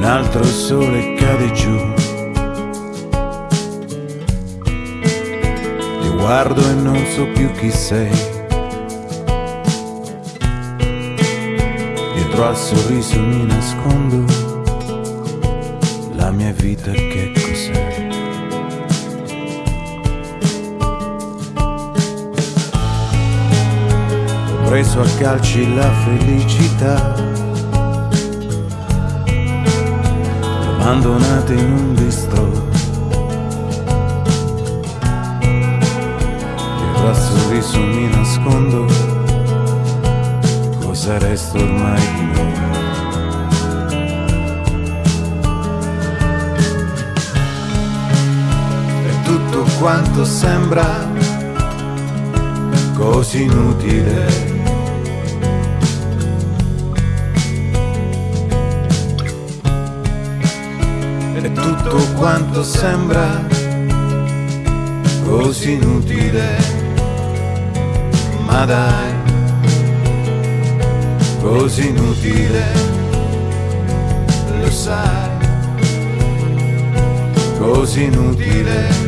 l'altro sole cade giù. Ti guardo e non so più chi sei. Dietro al sorriso mi nascondo la mia vita che cos'è. Ho preso a calci la felicità abbandonate in un bistro. Dietro al sorriso mi nascondo, cosa resta ormai di noi? E tutto quanto sembra così inutile. E tutto quanto sembra così inutile, ma dai, così inutile, lo sai, così inutile.